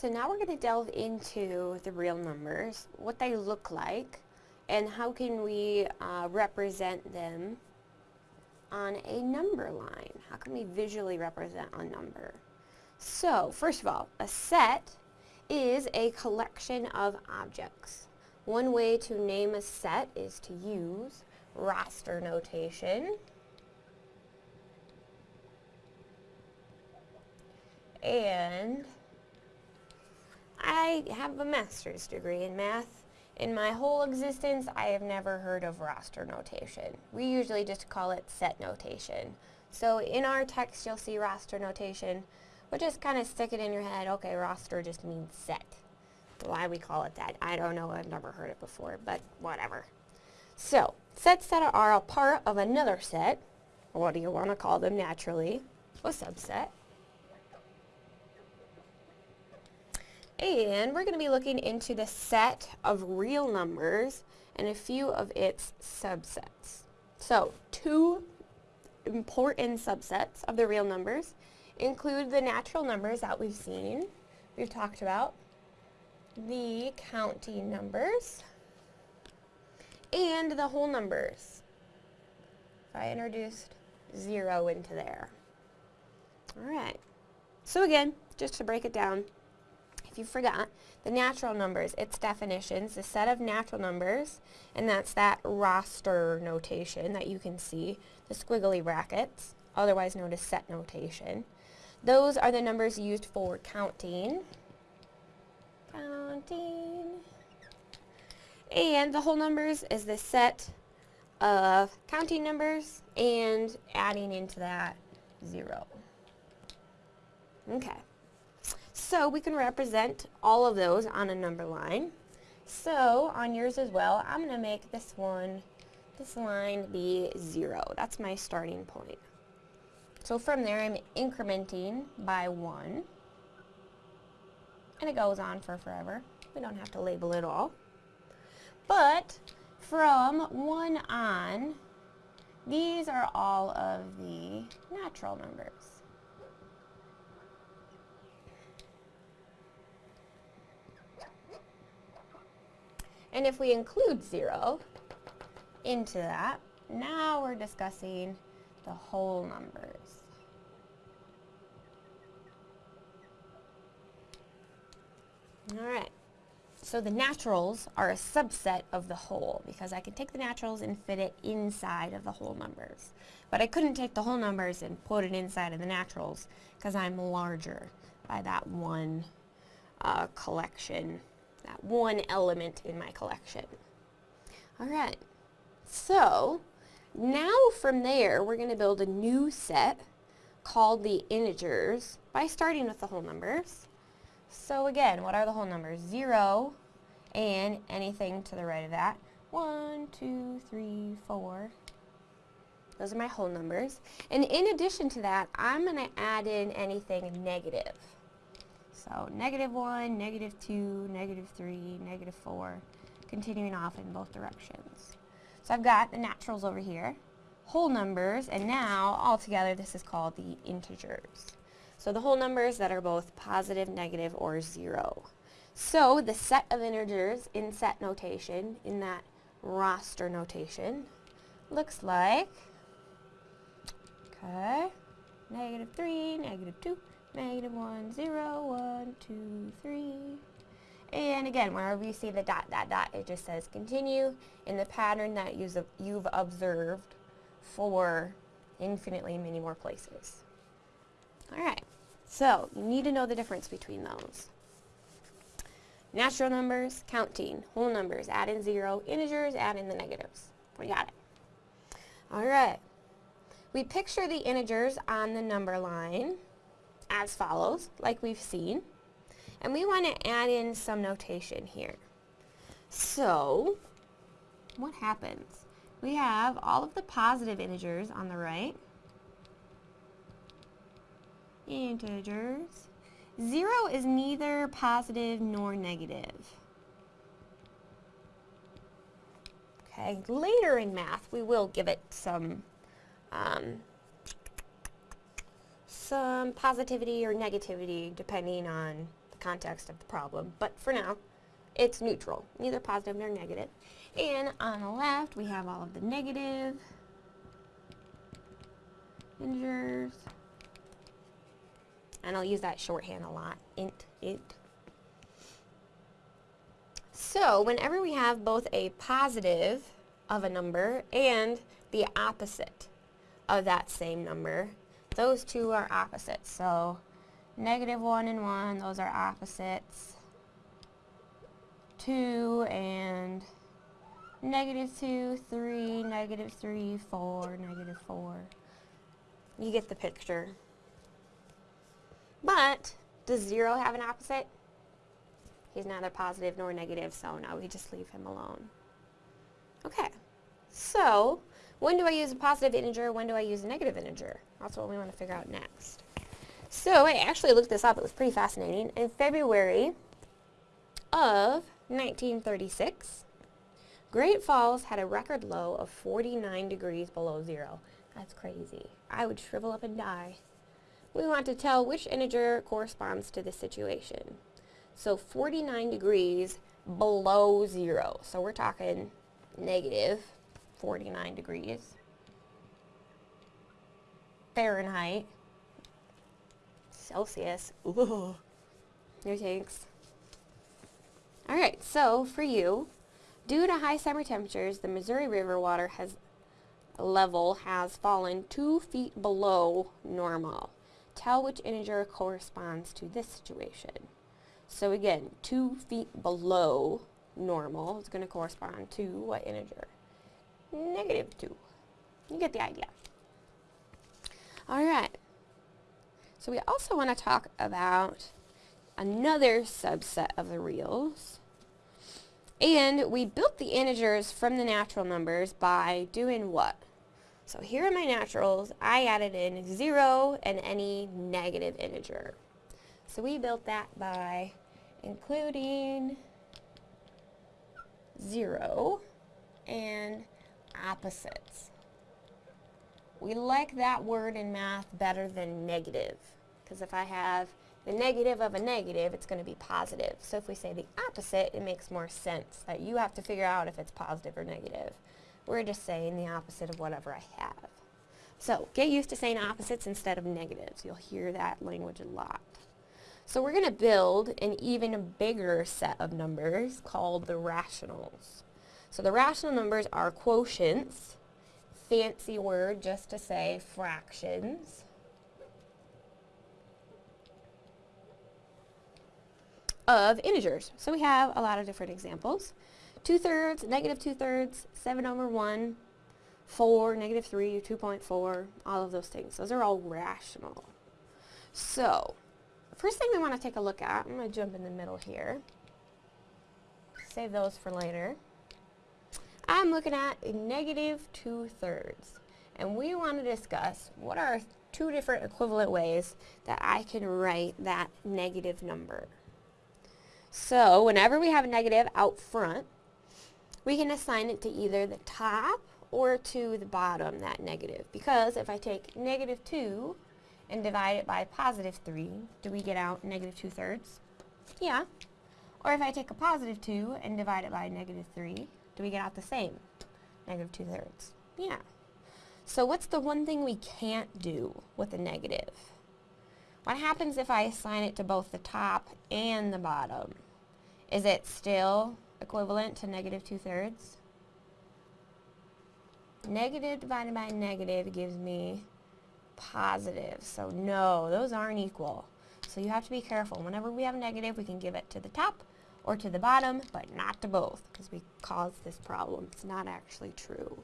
So now we're going to delve into the real numbers, what they look like, and how can we uh, represent them on a number line. How can we visually represent a number? So, first of all, a set is a collection of objects. One way to name a set is to use roster notation. And I have a master's degree in math. In my whole existence, I have never heard of roster notation. We usually just call it set notation. So in our text, you'll see roster notation, but just kind of stick it in your head, okay, roster just means set. Why we call it that, I don't know, I've never heard it before, but whatever. So, sets that are a part of another set, what do you want to call them naturally? A subset. And we're going to be looking into the set of real numbers and a few of its subsets. So, two important subsets of the real numbers include the natural numbers that we've seen, we've talked about, the counting numbers, and the whole numbers. If I introduced 0 into there. Alright, so again, just to break it down, if you forgot, the natural numbers, its definitions, the set of natural numbers, and that's that roster notation that you can see, the squiggly brackets, otherwise known as set notation. Those are the numbers used for counting. Counting. And the whole numbers is the set of counting numbers and adding into that zero. Okay. So we can represent all of those on a number line. So on yours as well, I'm going to make this one, this line be 0. That's my starting point. So from there, I'm incrementing by 1. And it goes on for forever. We don't have to label it all. But from 1 on, these are all of the natural numbers. And if we include 0 into that, now we're discussing the whole numbers. Alright, so the naturals are a subset of the whole because I can take the naturals and fit it inside of the whole numbers. But I couldn't take the whole numbers and put it inside of the naturals because I'm larger by that one uh, collection that one element in my collection. Alright, so now from there we're going to build a new set called the integers by starting with the whole numbers. So again, what are the whole numbers? 0 and anything to the right of that. 1, 2, 3, 4. Those are my whole numbers. And in addition to that, I'm going to add in anything negative. So negative 1, negative 2, negative 3, negative 4, continuing off in both directions. So I've got the naturals over here, whole numbers, and now altogether this is called the integers. So the whole numbers that are both positive, negative, or 0. So the set of integers in set notation, in that roster notation, looks like, okay, negative 3, negative 2, negative 1, 0, 1, 2, 3. And again, wherever you see the dot, dot, dot, it just says continue in the pattern that you've observed for infinitely many more places. Alright, so you need to know the difference between those. Natural numbers, counting, whole numbers, add in zero, integers, add in the negatives. We got it. Alright, we picture the integers on the number line as follows, like we've seen. And we want to add in some notation here. So, what happens? We have all of the positive integers on the right. Integers. Zero is neither positive nor negative. Okay, later in math we will give it some um, some positivity or negativity depending on the context of the problem. But for now, it's neutral, neither positive nor negative. And on the left, we have all of the negative integers. And I'll use that shorthand a lot, int, int. So whenever we have both a positive of a number and the opposite of that same number, those two are opposites. So negative 1 and 1, those are opposites. 2 and negative 2, 3, negative 3, 4, negative 4. You get the picture. But, does 0 have an opposite? He's neither positive nor negative, so no, we just leave him alone. Okay, so when do I use a positive integer? When do I use a negative integer? That's what we want to figure out next. So I actually looked this up. It was pretty fascinating. In February of 1936, Great Falls had a record low of 49 degrees below zero. That's crazy. I would shrivel up and die. We want to tell which integer corresponds to this situation. So 49 degrees below zero. So we're talking negative 49 degrees. Fahrenheit. Celsius. Ooh. No thanks. Alright, so for you, due to high summer temperatures, the Missouri River water has level has fallen two feet below normal. Tell which integer corresponds to this situation. So again, two feet below normal is going to correspond to what integer? Negative 2. You get the idea. Alright. So we also want to talk about another subset of the reals. And we built the integers from the natural numbers by doing what? So here are my naturals. I added in 0 and any negative integer. So we built that by including 0 and opposites. We like that word in math better than negative because if I have the negative of a negative, it's going to be positive. So if we say the opposite, it makes more sense that you have to figure out if it's positive or negative. We're just saying the opposite of whatever I have. So get used to saying opposites instead of negatives. You'll hear that language a lot. So we're going to build an even bigger set of numbers called the rationals. So the rational numbers are quotients, fancy word just to say fractions. of integers. So we have a lot of different examples. 2 thirds, negative 2 thirds, 7 over 1, 4, negative 3, 2.4, all of those things. Those are all rational. So, first thing we want to take a look at, I'm going to jump in the middle here. Save those for later. I'm looking at negative 2 thirds. And we want to discuss what are two different equivalent ways that I can write that negative number. So whenever we have a negative out front, we can assign it to either the top or to the bottom, that negative. Because if I take negative 2 and divide it by positive 3, do we get out negative 2 thirds? Yeah. Or if I take a positive 2 and divide it by negative 3, do we get out the same? Negative 2 thirds. Yeah. So what's the one thing we can't do with a negative? What happens if I assign it to both the top and the bottom? Is it still equivalent to negative 2 thirds? Negative divided by negative gives me positive. So no, those aren't equal. So you have to be careful. Whenever we have a negative, we can give it to the top or to the bottom, but not to both, because we caused this problem. It's not actually true.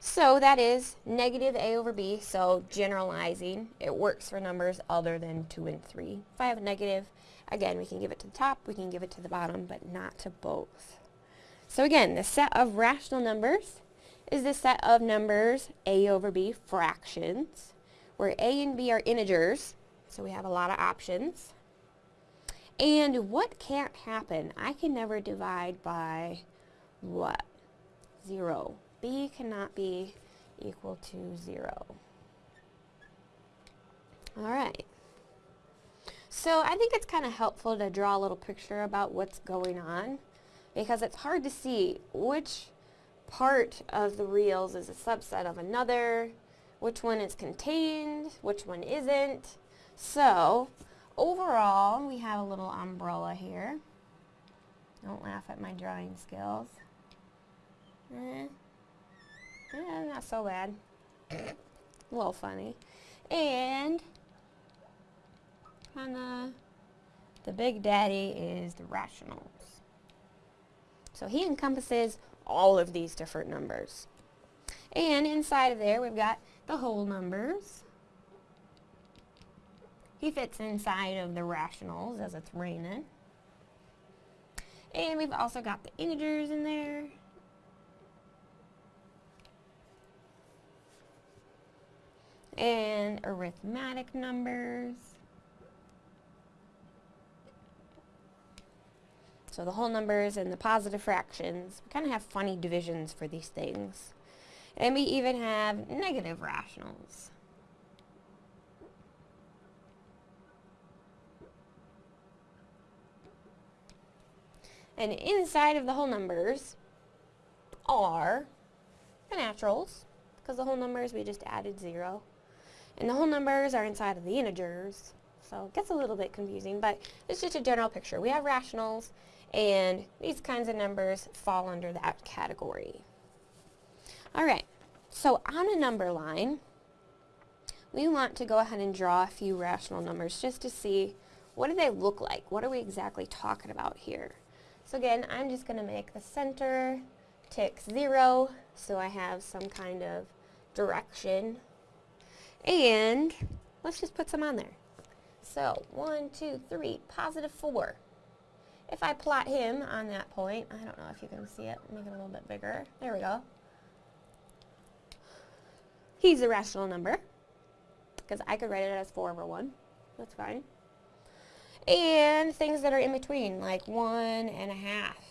So that is negative a over b, so generalizing. It works for numbers other than 2 and 3. If I have a negative, again, we can give it to the top, we can give it to the bottom, but not to both. So again, the set of rational numbers is the set of numbers a over b, fractions, where a and b are integers, so we have a lot of options. And what can't happen? I can never divide by what? Zero b cannot be equal to 0. Alright. So I think it's kind of helpful to draw a little picture about what's going on because it's hard to see which part of the reals is a subset of another, which one is contained, which one isn't. So overall, we have a little umbrella here. Don't laugh at my drawing skills. Eh, eh not so bad. a little funny. And kinda the big daddy is the rationals. So he encompasses all of these different numbers. And inside of there we've got the whole numbers. He fits inside of the rationals as it's raining. And we've also got the integers in there. And arithmetic numbers. So the whole numbers and the positive fractions. We kind of have funny divisions for these things. And we even have negative rationals. And inside of the whole numbers are the naturals, because the whole numbers we just added zero. And the whole numbers are inside of the integers, so it gets a little bit confusing, but it's just a general picture. We have rationals, and these kinds of numbers fall under that category. Alright, so on a number line, we want to go ahead and draw a few rational numbers just to see what do they look like? What are we exactly talking about here? So again, I'm just going to make the center tick 0 so I have some kind of direction. And let's just put some on there. So 1, 2, 3, positive 4. If I plot him on that point, I don't know if you can see it, make it a little bit bigger. There we go. He's a rational number because I could write it as 4 over 1. That's fine and things that are in between, like one and a half,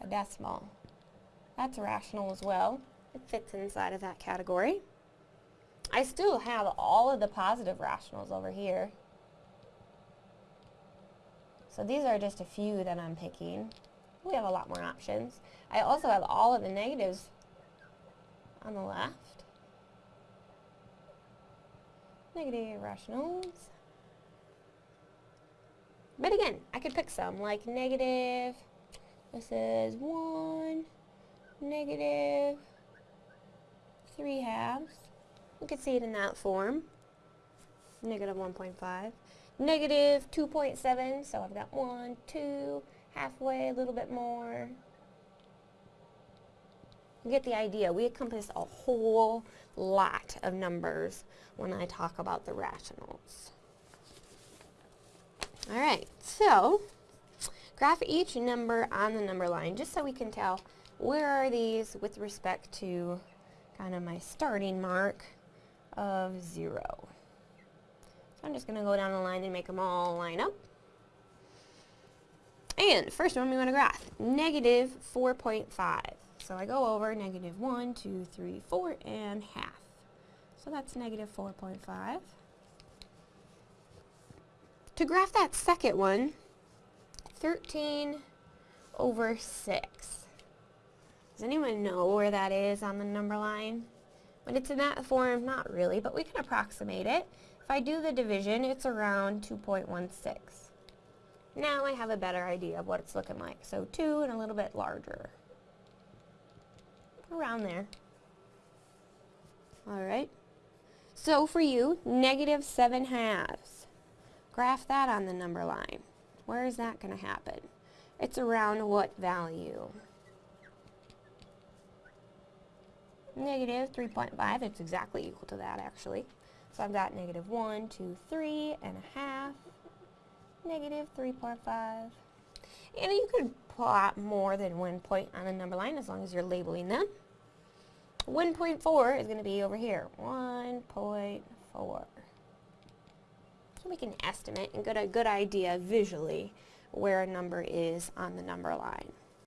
a decimal. That's rational as well. It fits inside of that category. I still have all of the positive rationals over here. So these are just a few that I'm picking. We have a lot more options. I also have all of the negatives on the left. Negative rationals. But again, I could pick some, like negative, this is 1, negative 3 halves. You could see it in that form. Negative 1.5. Negative 2.7, so I've got 1, 2, halfway, a little bit more. You get the idea. We encompass a whole lot of numbers when I talk about the rationals. Alright, so graph each number on the number line just so we can tell where are these with respect to kind of my starting mark of 0. So I'm just going to go down the line and make them all line up. And first one we want to graph, negative 4.5. So I go over negative 1, 2, 3, 4, and half. So that's negative 4.5. To graph that second one, 13 over 6. Does anyone know where that is on the number line? When it's in that form, not really, but we can approximate it. If I do the division, it's around 2.16. Now I have a better idea of what it's looking like. So 2 and a little bit larger. Around there. Alright. So for you, negative 7 halves. Graph that on the number line. Where is that going to happen? It's around what value? Negative 3.5. It's exactly equal to that, actually. So I've got negative 1, 2, 3 and a half. Negative 3.5. And you could plot more than one point on a number line as long as you're labeling them. 1.4 is going to be over here. 1.4 so we can estimate and get a good idea visually where a number is on the number line.